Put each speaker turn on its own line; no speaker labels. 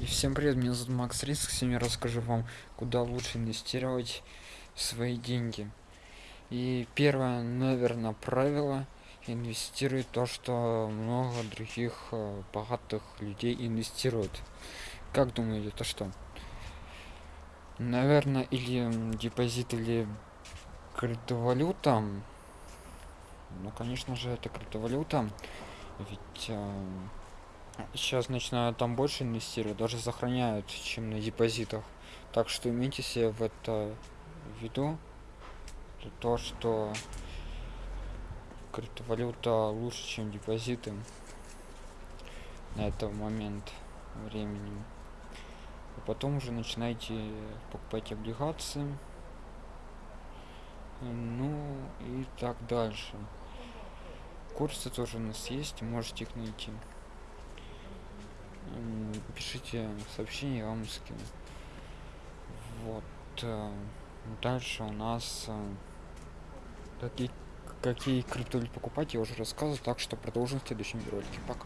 И всем привет, меня зовут Макс Риск, сегодня расскажу вам, куда лучше инвестировать свои деньги. И первое, наверное, правило, инвестируй то, что много других э, богатых людей инвестируют. Как думаете, это что? Наверное, или депозит, или криптовалюта. Ну, конечно же, это криптовалюта. Ведь э, сейчас начинают там больше инвестировать, даже сохраняют, чем на депозитах. Так что имейте себе в это в виду, то, что криптовалюта лучше, чем депозиты на этот момент времени. А потом уже начинайте покупать облигации. Ну и так дальше. Курсы тоже у нас есть, можете их найти пишите сообщение, я вам скину. Вот. Э, дальше у нас э, какие, какие криптовалюты покупать, я уже рассказывал, так что продолжим в следующем ролике. Пока.